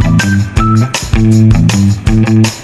Thank you.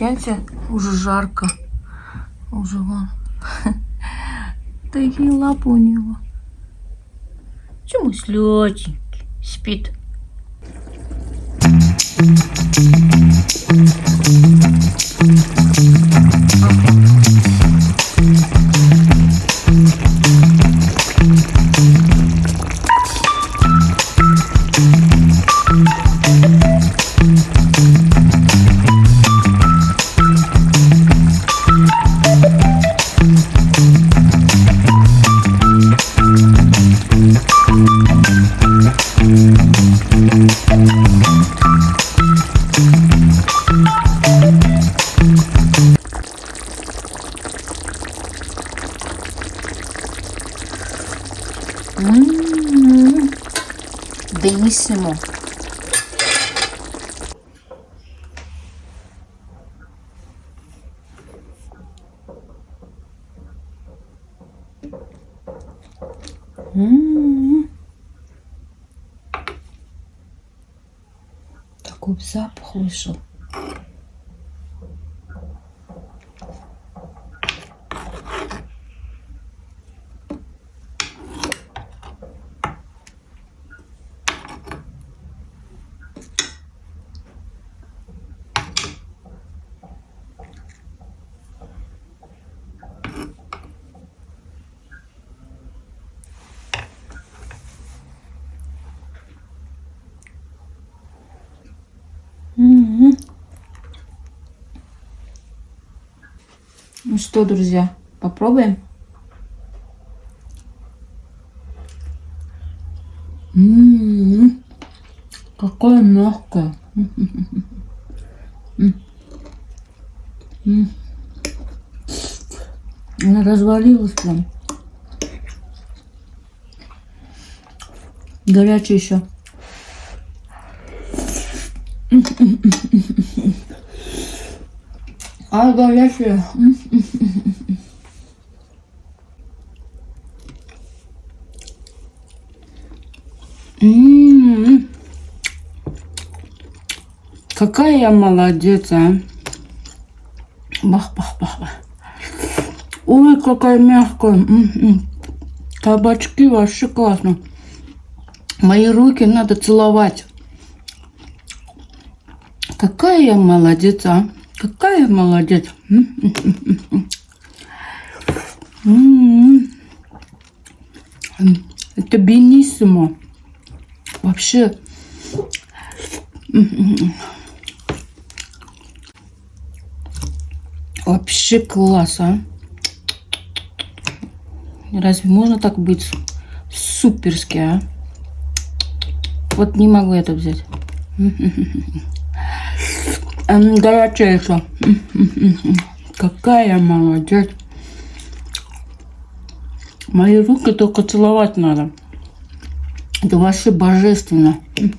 Ташкенте уже жарко. Уже вон. Такие лапы у него. Чему слетенький? Спит. Mmm, benissimo. М-м-м. Такой запах вышел. Что, друзья, попробуем? М-м-м. Какое мягкое. М. М. Она развалилась прям. Горячая еще. А горячая. М. Какая я молодец, а. Бах, бах, бах, бах. Ой, какая мягкая. М-м. Кабачки вообще классно. Мои руки надо целовать. Какая я молодец, а? Какая я молодец. Это бенissимо. Вообще. Вообще класс, а. Разве можно так быть суперски, а? Вот не могу это взять. Горячая еще. Какая молодец. Мои руки только целовать надо. Это вообще божественно.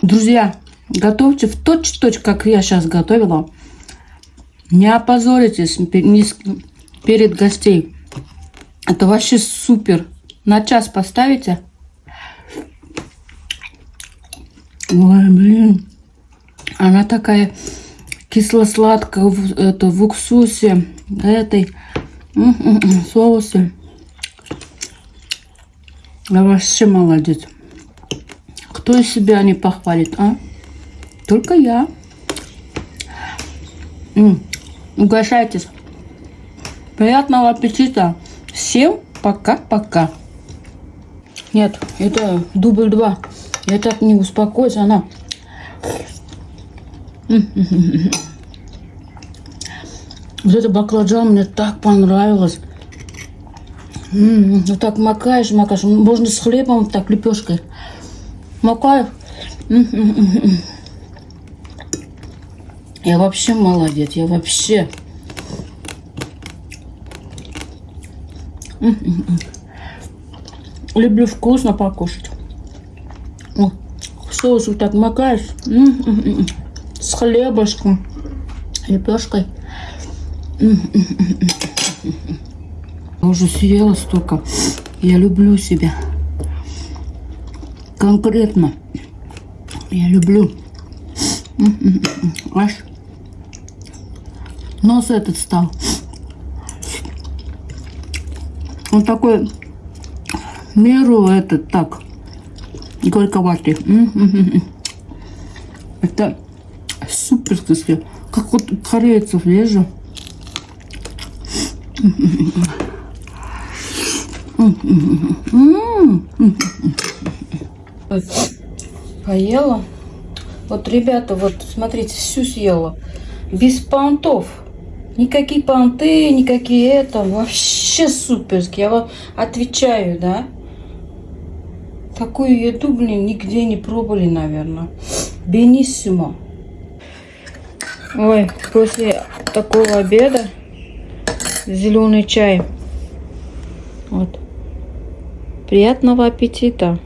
Друзья, готовьте в точь-точь, как я сейчас готовила. Не опозоритесь перед гостей. Это вообще супер. На час поставите. Ой, блин. Она такая кисло-сладкая в, это, в уксусе этой соусе. Я вообще молодец. Кто из себя не похвалит, а? Только я. М -м, угощайтесь. Приятного аппетита. Всем пока-пока. Нет, это дубль два. Я так не успокоюсь, она... Вот это баклажан мне так понравилось. вот так макаешь, макаешь. Можно с хлебом, так лепешкой. Макаешь. Я вообще молодец, я вообще. Люблю вкусно покушать. О, соус вот так макаешь. С хлебушком, лепешкой. Уже съела столько. Я люблю себя. Конкретно. Я люблю. Аж нос этот стал. Он такой меру этот так горьковатый. Это супер вкусно. Как вот корейцев лежу. Поела. Вот, ребята, вот, смотрите, всю съела. Без понтов. Никакие понты, никакие это. Вообще суперски. Я вам отвечаю, да? Такую еду, блин, нигде не пробовали, наверное. Бениссимо. Ой, после такого обеда зеленый чай. Вот. Приятного аппетита!